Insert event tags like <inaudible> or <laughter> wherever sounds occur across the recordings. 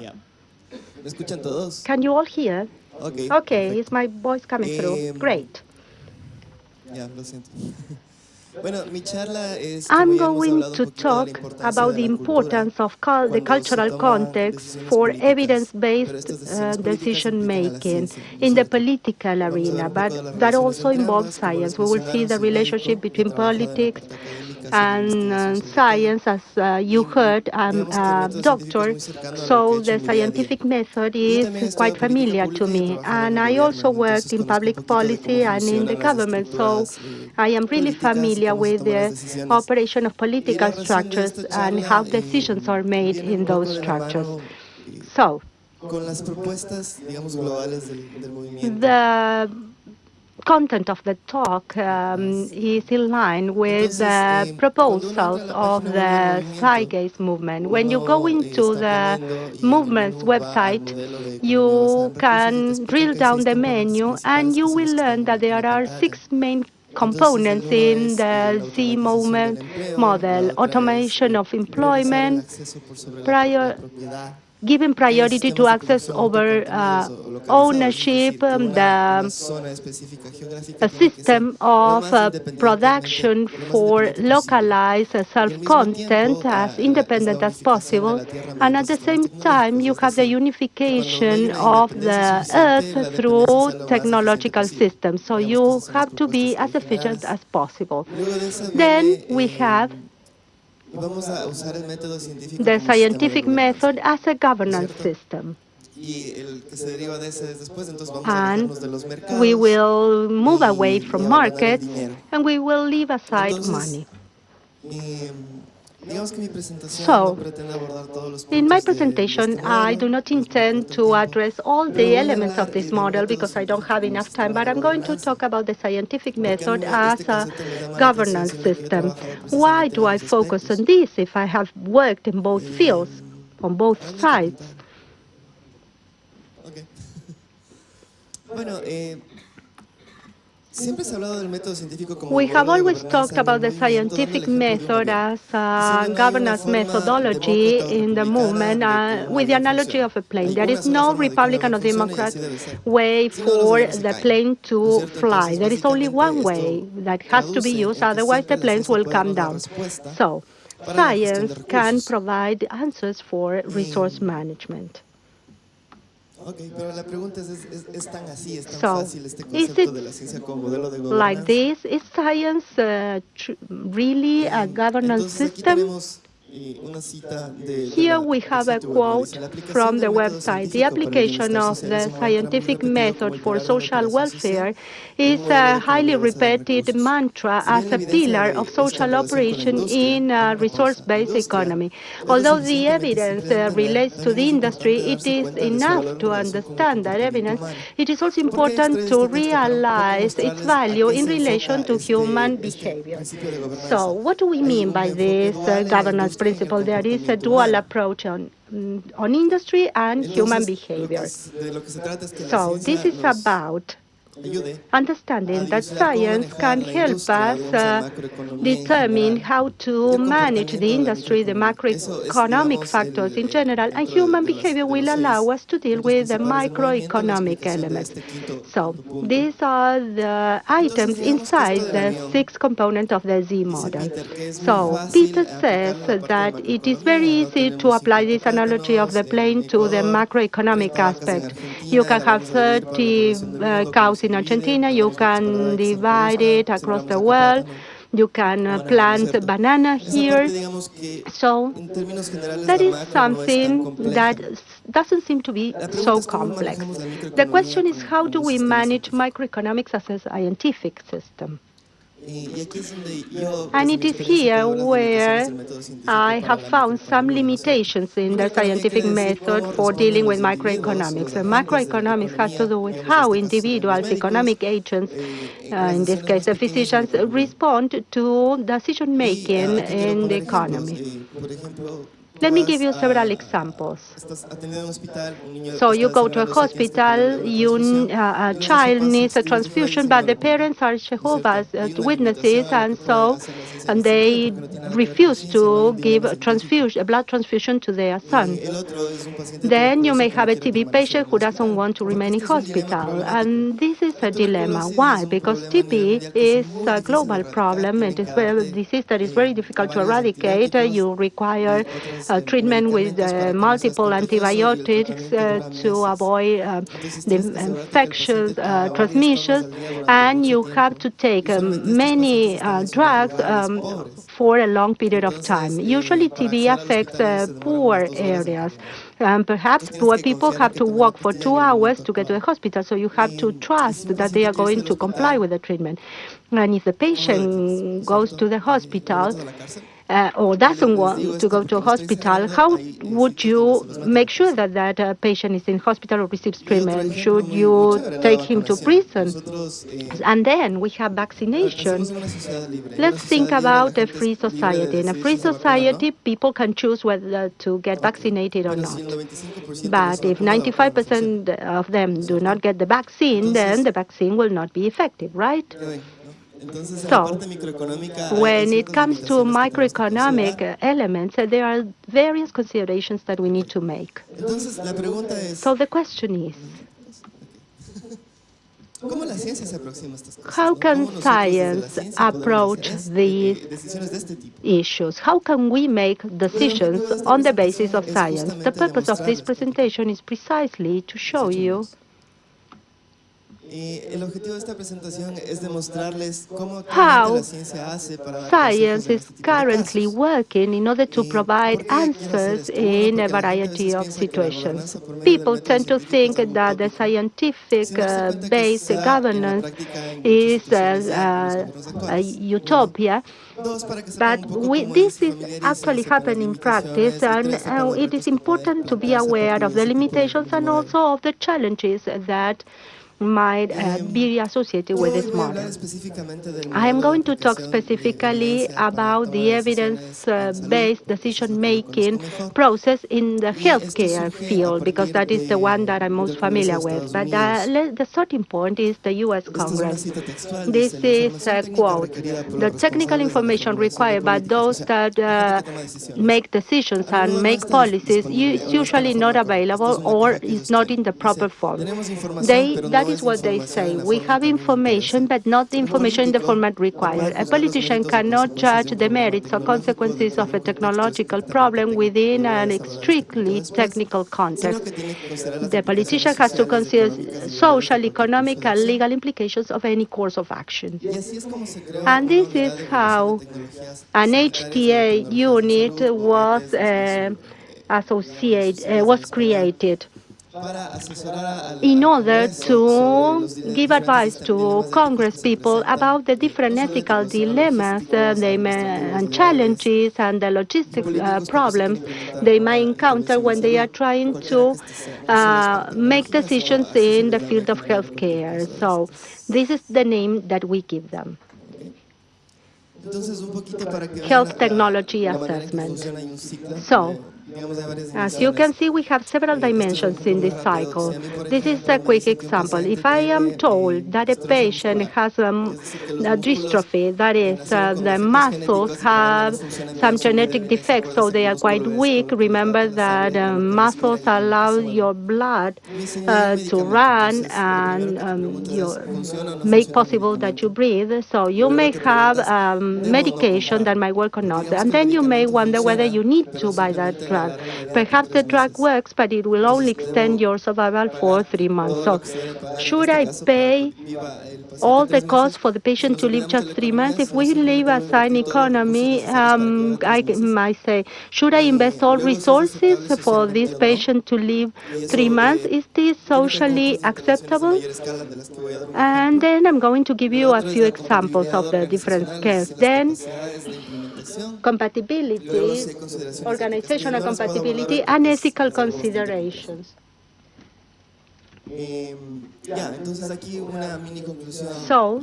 Yeah. ¿Me escuchan todos? Can you all hear? Okay. Okay, perfect. is my voice coming through? Great. Ya, lo siento. <laughs> Bueno, mi charla es, I'm como ya hemos going to poquito de la talk about the importance of the cultural context for evidence-based uh, decision implican a la making ciencia, ¿no es in the political Vamos a ver arena, un poco de las but that also involves science. We will see the relationship between politics parte académica, haciendo and uh, sobre el tema. science. As uh, you heard, I'm que el a método científico es doctor, muy cercano a lo que he so the en mi día a día. scientific method is quite familiar to pública y he me. And I also worked in public policy and in the government, so I am really familiar with the operation of political structures and how decisions are made in those structures. So, con las propuestas, digamos, globales del, del movimiento. the content of the talk um, is in line with the eh, cuando uno entra a proposals of página web del the movimiento, movement. When you go eh, into the aprendiendo y en el movement's menú va al website, modelo de economía basada you en recursos y te can drill down the menu and you will learn that there are six main components in eh, the Z movement model, la otra es automation eh, of employment, acceso por sobre la, prior, giving priority to access over uh, autocontenidos o, o localizados, es ownership, um, the una zona específica geográfica a tiene que ser system of uh, production for localized Y al mismo self-content as ah, independent as possible. And at the same time, you have the decir, que cuando no hay unification of the Earth through sea lo más eficiente technological systems. So you esas son las have to be as efficient as possible. Luego de esa Then we eh, have vamos a usar el método científico the como sistema de scientific method as a governance ¿cierto? system. Y el que se deriva de ese es después, entonces vamos And alejarnos de los mercados we will move away from markets and we will leave aside Entonces, money. digamos que mi presentación So, no pretende abordar todos los puntos In my presentation, I do not intend to address all the elements of this model because I don't have enough time, but I'm going to talk about the scientific Porque a mí method as a concepto me llama la governance atención, siendo que yo he system. Why do I focus on this if I have worked in both Eh, fields, on both sides? <laughs> We have always talked about the movimiento, dando el scientific ejemplo de un method as a Diciendo, no hay una governance methodology in the movement uh, with the analogy of a plane. There is no forma de que un Republican or Democrat así debe ser. way Si no, los for the plane to fly. There is only one way that has to be used, otherwise the planes will come down. So, para la gestión de science can provide answers for resource management. Ok, pero la pregunta es, ¿es, es, es tan así, es tan So, fácil este is concepto it de la ciencia como modelo de Like this, is science uh, really a governance Entonces aquí system? tenemos una cita de, de Here we have a sitio web, donde quote dice, "La aplicación from the website. The científico para el application of the es un mantra muy scientific method for pilar de una social welfare is a highly repeated mantra as a pillar of social relación con la operation in a resource-based economy. Although the evidence uh, relates to the industry, it is cuenta de su enough to relación con el understand that evidence. It is also important to este texto? Para un poco realize its value in relation to human behavior. principio de gobernanza. So, what do we mean by this uh, governance industria y en el principle? There is a dual approach on, on industry and human Entonces, lo que behavior. es- de lo que se trata es que la So, this is about understanding that science can help us uh, determine how to manage the industry, the macroeconomic factors in general, and human behavior will allow us to deal with the microeconomic elements. So, these are the items inside the unión, six components of the Z model. So, Peter says that it is very easy to apply this analogy of the plane to the macroeconomic 30 vacas en aspect. You can have vamos a dividir para la 30 uh, cows in? Argentina, you Tenemos que esperar a can divide it across the world. You can banano, ¿no es plant banana here. parte, digamos que So, en términos generales that is macro no es tan something that doesn't seem to be so complex. The question is how do we manage microeconomics as a scientific system? And it is here puedo ver las where limitaciones del método científico I have found some microeconomía, ¿no es cierto? limitations in the scientific method for dealing with microeconomics. And agentes de la microeconomics has to do with how individuals, economic agents, eh, uh, in this case the physicians, respond to decision-making in the respond let me give you several examples. So you go to a hospital, you, uh, uh a child needs a transfusion, but the parents are Jehovah's uh, Witnesses, and so and they refuse to give a, transfusion, a blood transfusion to their son. Then you may have a TB patient who doesn't want to remain in hospital, and this a dilemma. Why? Because TB is a global problem. It is a disease that is very difficult to eradicate. You require uh, treatment with uh, multiple antibiotics uh, to avoid uh, the infectious uh, transmissions, and you have to take um, many uh, drugs um, for a long period of time. Usually TB affects poor areas and perhaps poor people have to walk for two hours to get to the hospital, so you have to trust that they are going to comply with the treatment. And if the patient goes to the hospital, uh, or doesn't want to go to hospital, how would you make sure that that uh, patient is in hospital or receives treatment? Should you take him to prison? And then we have vaccination. Let's think about a free society. In a free society, people can choose whether to get vaccinated or not. But if 95% of them do not get the vaccine, then the vaccine will not be effective, right? So, when it comes to microeconomic elements, there are various considerations that we need to make. So the question is, how can science approach these issues? How can we make decisions on the basis of science? The purpose of this presentation is precisely to show you Y el objetivo de esta presentación es demostrarles cómo How science is currently working in order to provide answers in a variety of situations. People tend to think that the scientific-based uh, governance is uh, uh, a utopia, but we, this is actually happening in practice, and uh, it is important to be aware of the limitations and also of the challenges that might uh, be associated with this model. I am going to talk specifically about the evidence-based uh, decision-making process in the healthcare field, because that is the one that I'm most familiar with. But uh, the, the starting point is the U.S. Congress. This is a quote. The technical information required by those that uh, make decisions and make policies is usually not available or is not in the proper form. They, that is what they say. We have information, but not the information in the format required. A politician cannot judge the merits or consequences of a technological problem within an strictly technical context. The politician has to consider social, economic, and legal implications of any course of action. And this is how an HTA unit was uh, associated, uh, was created in order to give advice to Congress people about the different ethical dilemmas uh, they may, and challenges and the logistic uh, problems they may encounter when they are trying to uh, make decisions in the field of healthcare. So this is the name that we give them. Health technology assessment. So as you can see, we have several dimensions in this cycle. This is a quick example. If I am told that a patient has um, a dystrophy, that is, uh, the muscles have some genetic defects, so they are quite weak, remember that uh, muscles allow your blood uh, to run and um, make possible that you breathe. So you may have um, medication that might work or not. And then you may wonder whether you need to buy that drug drug. Perhaps the drug works, but it will only extend your survival for three months. So should I pay all the costs for the patient to live just three months? If we live as an economy, um, I might say, should I invest all resources for this patient to live three months? Is this socially acceptable? And then I'm going to give you a few examples of the different scales. Then ya, organizational compatibility, and ethical considerations. So,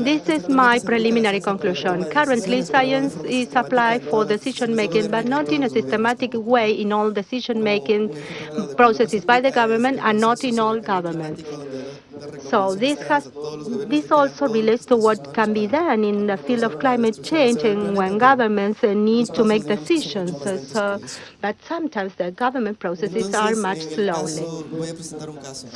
This is my preliminary conclusion. Currently, science is applied for decision-making, but not in a systematic way in all decision-making processes by the government and not in all governments. So this has this also relates to what can be done in the field of climate change and when governments need to make decisions. So, but sometimes the government processes are much slowly.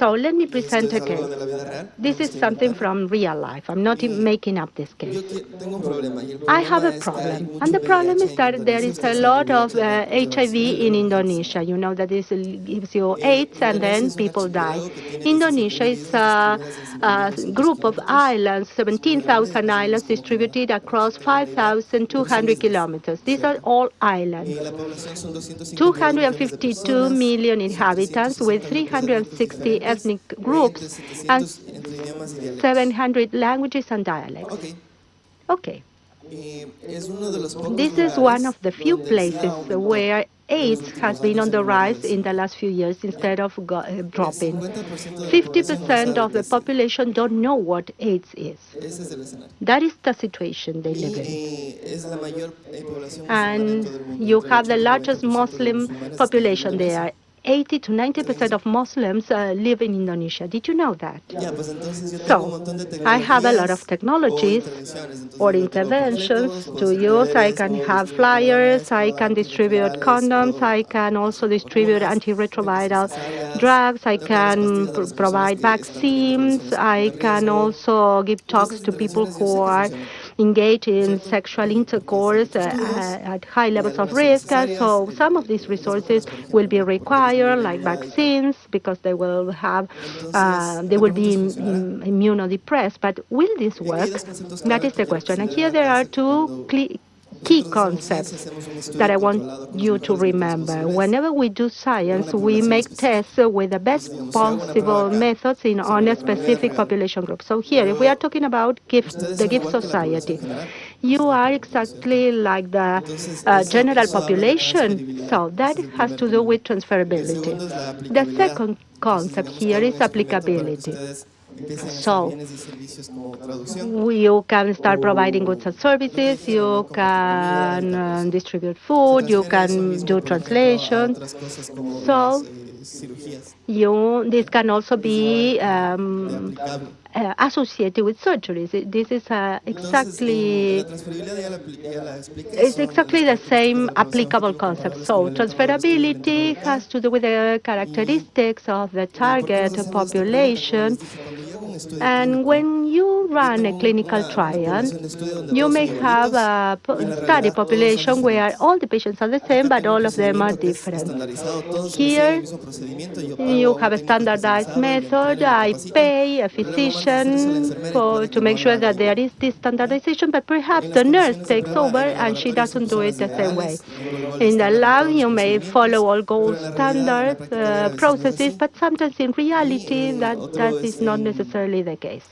So let me present a case. This is something from real life. I'm not making up this case. I have a problem, and the problem is that there is a lot of uh, HIV in Indonesia. You know that this gives you AIDS, and then people die. Indonesia is a Uh, uh, group of islands, 17,000 islands distributed across 5,200 kilometers. These are all islands. 252 million inhabitants with 360 ethnic groups and 700 languages and dialects. Okay. This is one of the few places where AIDS has been on the rise in the last few years instead of uh, dropping. 50% of the population don't know what AIDS is. That is the situation they live in. And you have the largest Muslim population there. 80 to 90 percent of Muslims uh, live in Indonesia. Did you know that? So, I have a lot of technologies or interventions to use. I can have flyers, I can distribute condoms, I can also distribute antiretroviral drugs, I can pr provide vaccines, I can also give talks to people who are engage in sexual intercourse uh, at high levels of risk. So some of these resources will be required, like vaccines, because they will have, uh, they will be immunodepressed. But will this work? That is the question. And here there are two key concepts that I want you to remember. Whenever we do science, we make tests with the best possible methods in on a specific population group. So here, if we are talking about gift, the gift society, you are exactly like the uh, general population. So that has to do with transferability. The second concept here is applicability. So you can start providing goods and services, you can uh, distribute food, you can do translation. So you, this can also be um, uh, associated with surgeries. This is uh, exactly it's exactly the same applicable concept. So transferability has to do with the characteristics of the target population. and when you run a clinical trial, you may have a study population where all the patients are the same, but all of them are different. Here, you have a standardized method. I pay a physician for, to make sure that there is this standardization, but perhaps the nurse takes over and she doesn't do it the same way. In the lab, you may follow all gold standard uh, processes, but sometimes in reality, that, that is not necessarily the case.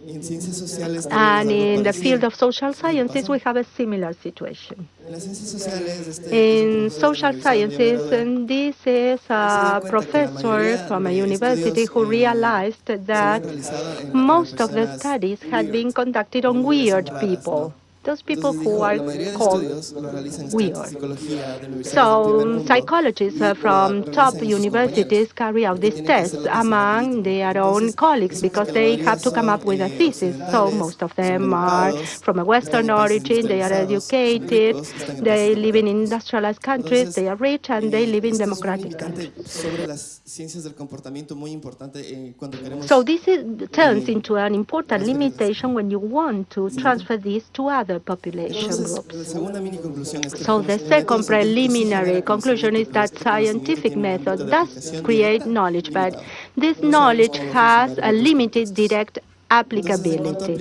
And in ah, the field of social sciences, we have a similar situation. In social sciences, and this is a professor from a university who realized that most of the studies had been conducted on weird people those people who are called weird. So psychologists uh, from top universities carry out these tests among their own colleagues because they have to come up with a thesis. So most of them are from a Western origin, they are educated, they live in industrialized countries, they are rich, and they live in democratic countries. So this is, turns into an important limitation when you want to transfer this to population groups. So the second preliminary conclusion is that scientific method does create knowledge, but this knowledge has a limited direct applicability.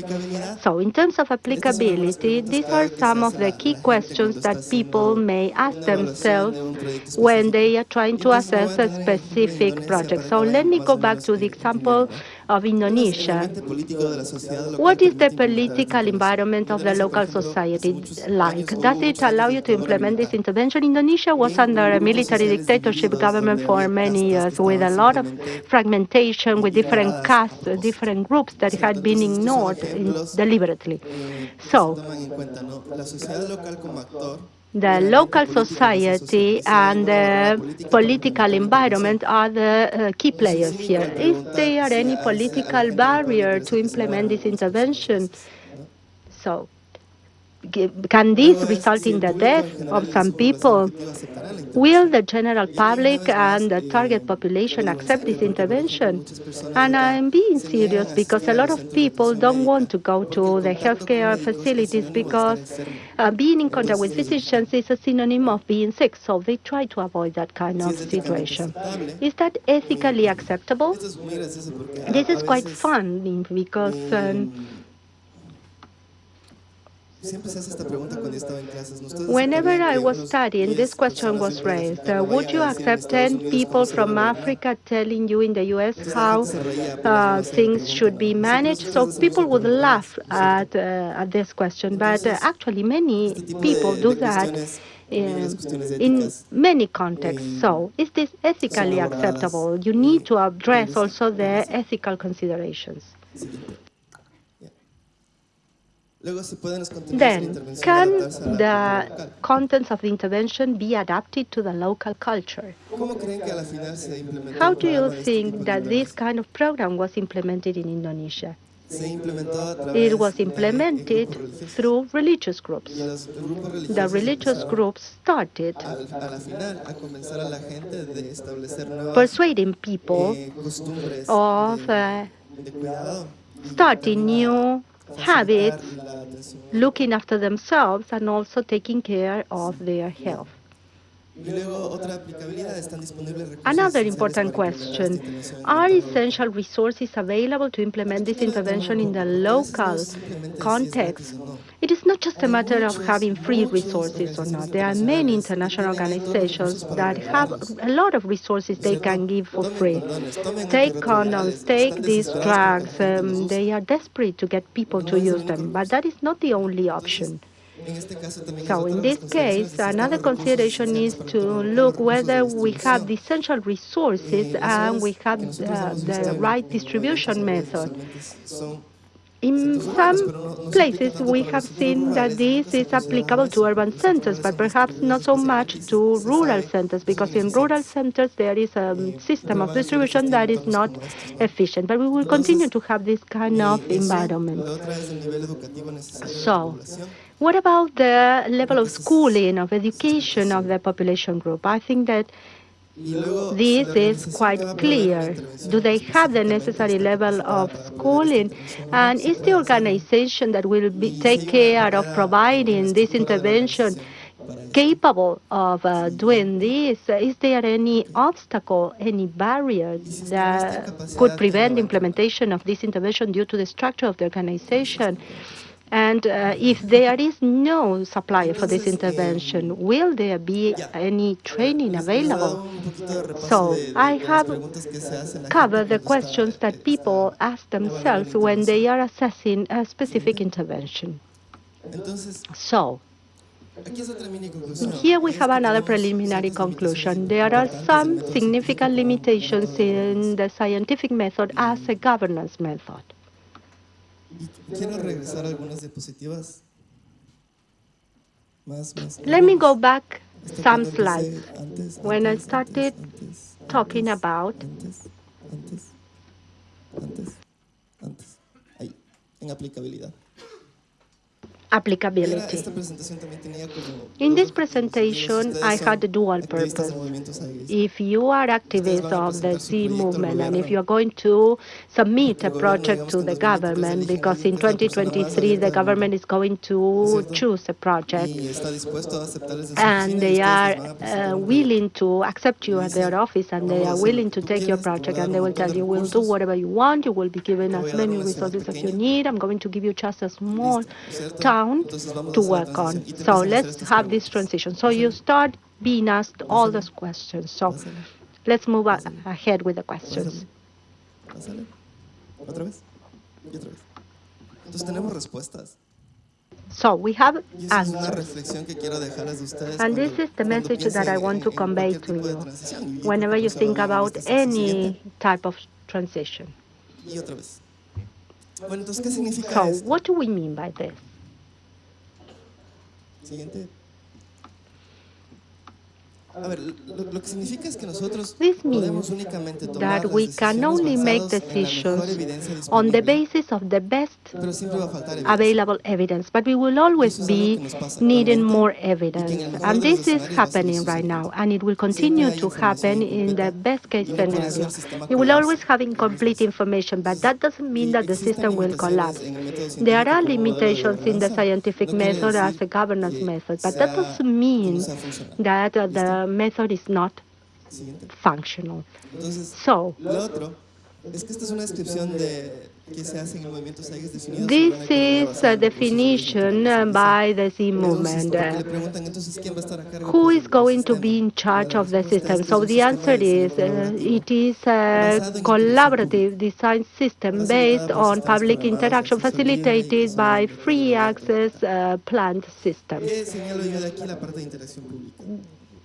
So in terms of applicability, these are some of the key questions that people may ask themselves when they are trying to assess a specific project. So let me go back to the example of Indonesia. What is the political environment of the local society like? Does it allow you to implement this intervention? Indonesia was under a military dictatorship government for many years with a lot of fragmentation, with different castes, different groups that had been ignored deliberately. So, the local society and the political environment are the uh, key players here. Is there any political barrier to implement this intervention? So, can this result in the death of some people? Will the general public and the target population accept this intervention? And I'm being serious because a lot of people don't want to go to the healthcare facilities because uh, being in contact with physicians is a synonym of being sick, so they try to avoid that kind of situation. Is that ethically acceptable? This is quite fun because um, Whenever I was studying, this question was raised. Uh, would you accept 10 people from Africa telling you in the US how uh, things should be managed? So people would laugh at, uh, at this question, but uh, actually many people do that in many contexts. So is this ethically acceptable? You need to address also the ethical considerations. Then, can the contents of the intervention be adapted to the local culture? How do you think that this kind of program was implemented in Indonesia? It was implemented through religious groups. The religious groups started persuading people of uh, starting new habits, looking after themselves, and also taking care of their health. Another important question, are essential resources available to implement this intervention in the local context? It is not just a matter of having free resources or not. There are many international organizations that have a lot of resources they can give for free. Take condoms, take these drugs. Um, they are desperate to get people to use them, but that is not the only option. So in this case, another consideration is to look whether we have the essential resources and we have uh, the right distribution method. In some places, we have seen that this is applicable to urban centers, but perhaps not so much to rural centers, because in rural centers there is a system of distribution that is not efficient. But we will continue to have this kind of environment. So, what about the level of schooling, of education of the population group? I think that this is quite clear. Do they have the necessary level of schooling? And is the organization that will be, take care of providing this intervention capable of uh, doing this? Is there any obstacle, any barrier that could prevent implementation of this intervention due to the structure of the organization? And uh, if there is no supplier for this intervention, will there be any training available? So I have covered the questions that people ask themselves when they are assessing a specific intervention. So, here we have another preliminary conclusion. There are some significant limitations in the scientific method as a governance method. Quiero regresar algunas diapositivas. Más, más. Let me go back some slides. Antes, when I started antes, talking about antes, antes, antes, antes, ahí, en aplicabilidad applicability. In this presentation, I had a dual purpose. If you are activists of the Z movement and if you're going to submit a project to the government, because in 2023 the government is going to choose a project, and they are uh, willing to accept you at their office and they are willing to take your project and they will tell you, we'll do whatever you want, you will be given as many resources as you need, I'm going to give you just a small time to work on. So let's have this transition. So you start being asked all those questions. So let's move ahead with the questions. Otra vez. Y otra vez. Entonces tenemos respuestas. So we have Y esa es una answers. reflexión que quiero dejarles de ustedes And this is the message that I want to convey to you whenever you think about any type of transition. Y otra vez. Bueno, entonces, ¿qué significa So what do we mean by this? Siguiente. A ver, lo, lo que significa es que nosotros This means that we can only make basados en la mejor decisions on the basis of the best pero siempre va a faltar evidencia. available evidence, but we will always Eso es algo be que nos pasa needing more y que en el evidence. And this is escenarios va a seguir happening right now, and it will continue to happen in the best case y no por eso scenario. You will always have incomplete information, but that doesn't mean that the system will collapse. en el método There are científico como modelo de limitations in the scientific method as a governance method, but that doesn't mean that uh, the method is not functional. So, lo otro es que esta es una descripción de qué se hace en el movimiento Zeitgeist definido this sobre una economía is a definition by the Z movement. porque le preguntan, entonces, ¿quién va a estar a cargo, who is going to be in charge of the system? So the answer is uh, it is a basado en interacción collaborative design system based on public interaction acceso libre y facilitated by free access uh, planned systems.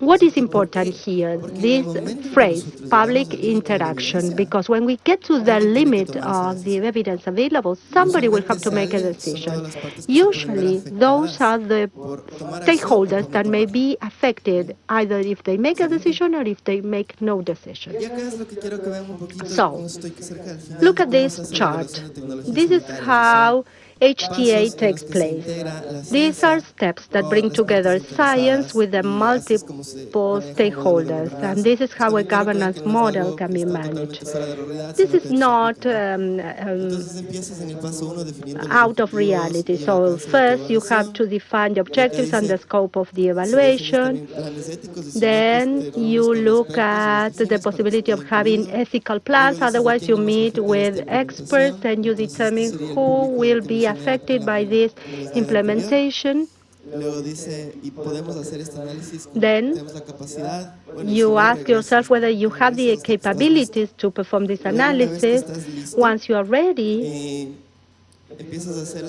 What is important here? This phrase, public interaction, because when we get to the limit of the evidence available, somebody will have to make a decision. Usually, those are the stakeholders that may be affected either if they make a decision or if they make no decision. So, Look at this chart. This is how HTA takes place. These are steps that bring together science with the multiple stakeholders, and this is how a governance model can be managed. This is not um, um, out of reality. So first you have to define the objectives and the scope of the evaluation. Then you look at the possibility of having ethical plans. Otherwise, you meet with experts and you determine who will be affected by this implementation. Then You ask yourself whether you have the capabilities to perform this analysis. Once you are ready,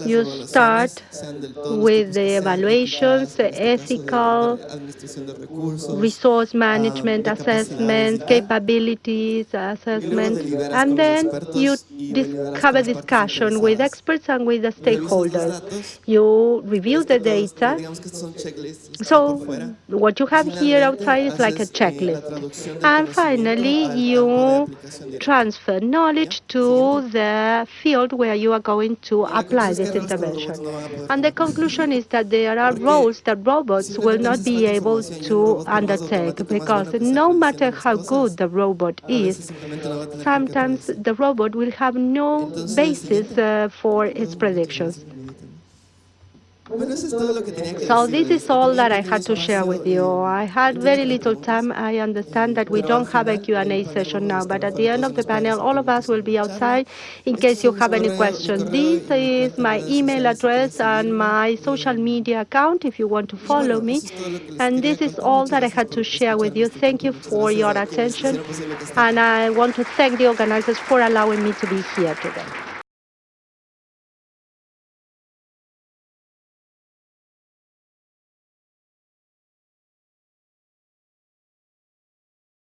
you start sean de todos los with the evaluations, etiquetadas, en este caso de- ethical, de administración de recursos, resource ah, management de capacidades y assessments, capabilities assessments, and then you y dis- deliberas have a discussion with experts and with the stakeholders. You review the data. digamos que estos son checklists, los que So what you have here outside is like a eh, checklist. And finally, al campo de you transfer knowledge to the field where you are going to La apply conclusión es que this errores con los robots intervention. no van a poder And the conclusion is that there are roles that robots will not be able información y un to robot, por más undertake because bueno que sea no matter how good the robot is, simplemente no va a tener con qué sometimes the robot will have no basis uh, for its predictions. perdón, perdón. Bueno, eso es todo lo que tenía que So this is all that I had to share with you. I had very little time. I understand that we don't have a Q&A session now, but at the end of the panel, all of us will be outside in case you have any questions. This is my email address and my social media account if you want to follow me. And this is all that I had to share with you. Thank you for your attention. And I want to thank the organizers for allowing me to be here today.